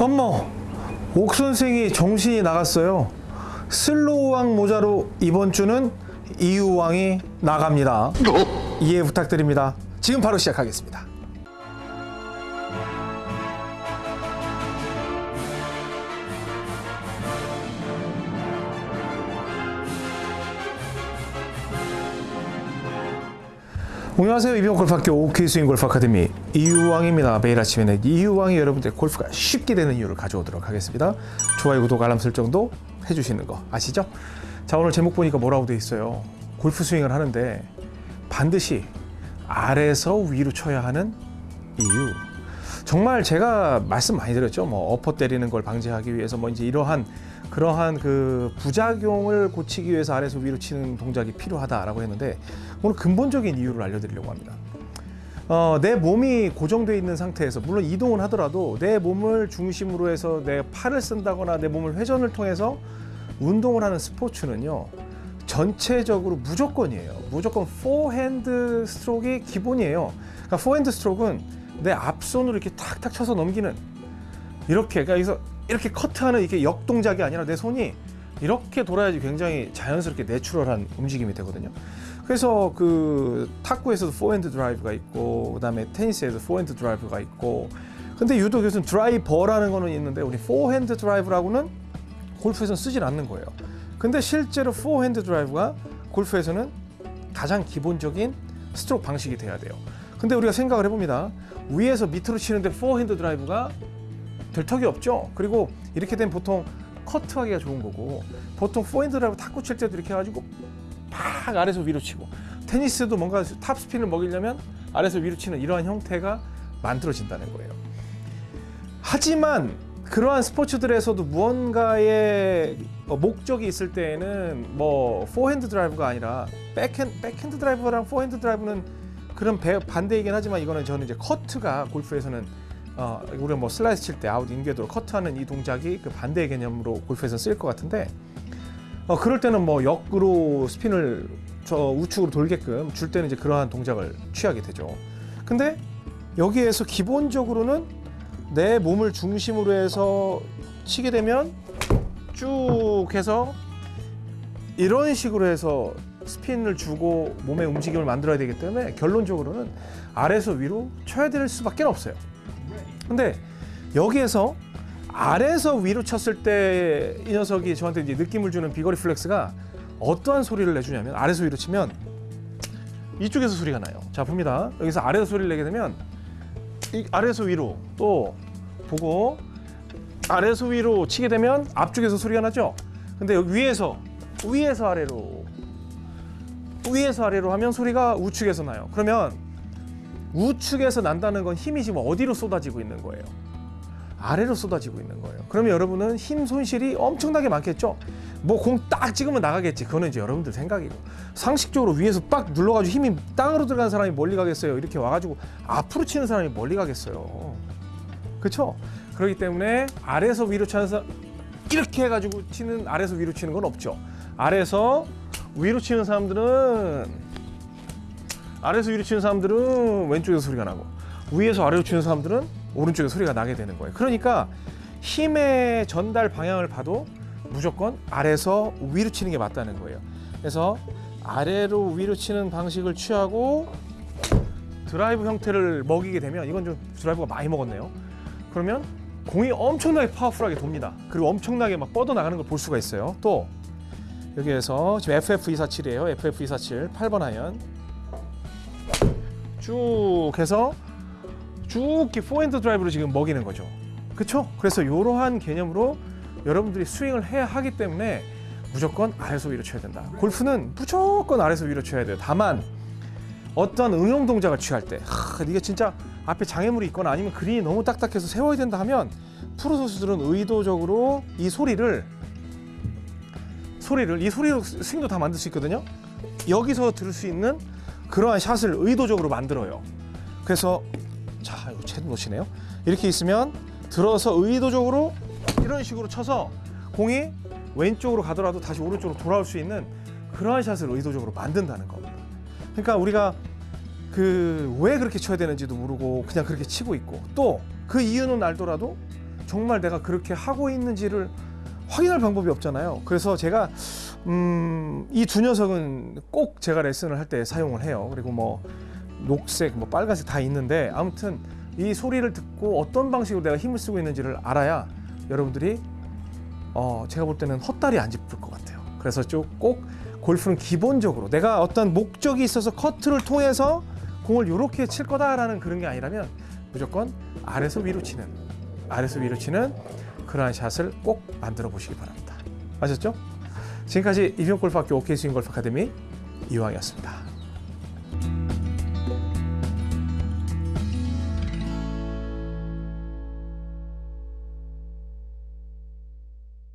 어머 옥 선생이 정신이 나갔어요. 슬로우왕 모자로 이번 주는 이유왕이 나갑니다. 이해 부탁드립니다. 지금 바로 시작하겠습니다 안녕하세요. 이병 골프학교 OK 스윙 골프 아카데미 이유왕입니다. 매일 아침에는 이유왕이 여러분들 골프가 쉽게 되는 이유를 가져오도록 하겠습니다. 좋아요 구독 알람 설정도 해주시는 거 아시죠? 자 오늘 제목 보니까 뭐라고 돼 있어요? 골프 스윙을 하는데 반드시 아래에서 위로 쳐야 하는 이유. 정말 제가 말씀 많이 드렸죠. 뭐 어퍼 때리는 걸 방지하기 위해서 뭐 이제 이러한 그러한 그 부작용을 고치기 위해서 아래에서 위로 치는 동작이 필요하다라고 했는데 오늘 근본적인 이유를 알려드리려고 합니다. 어, 내 몸이 고정되어 있는 상태에서 물론 이동을 하더라도 내 몸을 중심으로 해서 내 팔을 쓴다거나 내 몸을 회전을 통해서 운동을 하는 스포츠는요 전체적으로 무조건이에요. 무조건 포핸드 스트로크가 기본이에요. 그러니까 포핸드 스트로크는 내 앞손으로 이렇게 탁탁 쳐서 넘기는 이렇게 그러니까 여기서 이렇게 커트하는 이게 역동작이 아니라 내 손이 이렇게 돌아야지 굉장히 자연스럽게 natural한 움직임이 되거든요. 그래서 그 탁구에서도 포핸드 드라이브가 있고 그 다음에 테니스에도 포핸드 드라이브가 있고 근데 유독 요즘 드라이버라는 거는 있는데 우리 포핸드 드라이브라고는 골프에서는 쓰질 않는 거예요. 근데 실제로 포핸드 드라이브가 골프에서는 가장 기본적인 스트로크 방식이 돼야 돼요. 근데 우리가 생각을 해봅니다. 위에서 밑으로 치는데 포핸드 드라이브가 될 턱이 없죠. 그리고 이렇게 되면 보통 커트하기가 좋은 거고 보통 포핸드 드라이브 탁구 칠 때도 이렇게 해가지고 팍 아래서 위로 치고 테니스도 뭔가 탑 스핀을 먹이려면 아래서 위로 치는 이러한 형태가 만들어진다는 거예요. 하지만 그러한 스포츠들에서도 무언가의 목적이 있을 때에는 뭐 포핸드 드라이브가 아니라 백핸 백핸드 드라이브랑 포핸드 드라이브는 그런 배, 반대이긴 하지만 이거는 저는 이제 커트가 골프에서는 어, 우리가 뭐 슬라이스 칠 때 out in 궤도로 커트하는 이 동작이 그 반대의 개념으로 골프에서 쓰일 것 같은데 어, 그럴 때는 뭐 역으로 스핀을 저 우측으로 돌게끔 줄 때는 이제 그러한 동작을 취하게 되죠. 근데 여기에서 기본적으로는 내 몸을 중심으로 해서 치게 되면 쭉 해서 이런 식으로 해서 스핀을 주고 몸의 움직임을 만들어야 되기 때문에 결론적으로는 아래에서 위로 쳐야 될 수밖에 없어요. 근데 여기에서 아래에서 위로 쳤을 때 이 녀석이 저한테 이제 느낌을 주는 비거리 플렉스가 어떠한 소리를 내주냐면 아래에서 위로 치면 이쪽에서 소리가 나요. 자 봅니다. 여기서 아래에서 소리를 내게 되면 이 아래에서 위로 또 보고 아래에서 위로 치게 되면 앞쪽에서 소리가 나죠. 근데 여기 위에서 위에서 아래로 위에서 아래로 하면 소리가 우측에서 나요. 그러면 우측에서 난다는 건 힘이 지금 어디로 쏟아지고 있는 거예요? 아래로 쏟아지고 있는 거예요. 그러면 여러분은 힘 손실이 엄청나게 많겠죠? 뭐 공 딱 찍으면 나가겠지. 그거는 이제 여러분들 생각이고. 상식적으로 위에서 빡 눌러가지고 힘이 땅으로 들어가는 사람이 멀리 가겠어요. 이렇게 와가지고 앞으로 치는 사람이 멀리 가겠어요. 그렇죠? 그렇기 때문에 아래에서 위로 치는 이렇게 해가지고 치는 아래에서 위로 치는 건 없죠. 아래에서 위로 치는 사람들은 아래에서 위로 치는 사람들은 왼쪽에서 소리가 나고 위에서 아래로 치는 사람들은 오른쪽에 소리가 나게 되는 거예요. 그러니까 힘의 전달 방향을 봐도 무조건 아래에서 위로 치는 게 맞다는 거예요. 그래서 아래로 위로 치는 방식을 취하고 드라이브 형태를 먹이게 되면 이건 좀 드라이브가 많이 먹었네요. 그러면 공이 엄청나게 파워풀하게 돕니다. 그리고 엄청나게 막 뻗어 나가는 걸 볼 수가 있어요. 또 여기에서 지금 FF247이에요. FF247 8번 아이언 쭉 해서 쭉 포핸드 드라이브로 지금 먹이는 거죠. 그렇죠? 그래서 이러한 개념으로 여러분들이 스윙을 해야 하기 때문에 무조건 아래서 위로 쳐야 된다. 골프는 무조건 아래서 위로 쳐야 돼요. 다만 어떤 응용 동작을 취할 때 하, 이게 진짜 앞에 장애물이 있거나 아니면 그린이 너무 딱딱해서 세워야 된다 하면 프로 선수들은 의도적으로 이 소리를 소리를 이 소리로 스윙도 다 만들 수 있거든요. 여기서 들을 수 있는 그러한 샷을 의도적으로 만들어요. 그래서 자, 이거 채도 놓치네요. 이렇게 있으면 들어서 의도적으로 이런 식으로 쳐서 공이 왼쪽으로 가더라도 다시 오른쪽으로 돌아올 수 있는 그러한 샷을 의도적으로 만든다는 겁니다. 그러니까 우리가 그 왜 그렇게 쳐야 되는지도 모르고 그냥 그렇게 치고 있고 또 그 이유는 알더라도 정말 내가 그렇게 하고 있는지를 확인할 방법이 없잖아요. 그래서 제가 음, 이 두 녀석은 꼭 제가 레슨을 할 때 사용을 해요. 그리고 뭐 녹색, 뭐 빨간색 다 있는데 아무튼 이 소리를 듣고 어떤 방식으로 내가 힘을 쓰고 있는지를 알아야 여러분들이 어, 제가 볼 때는 헛다리 안 짚을 것 같아요. 그래서 쭉꼭 골프는 기본적으로 내가 어떤 목적이 있어서 커트를 통해서 공을 이렇게 칠 거다라는 그런 게 아니라면 무조건 아래서 위로 치는 아래서 위로 치는 그러한 샷을 꼭 만들어 보시기 바랍니다. 아셨죠? 지금까지 이병골프학교 OK 스윙 골프 아카데미 이왕이었습니다.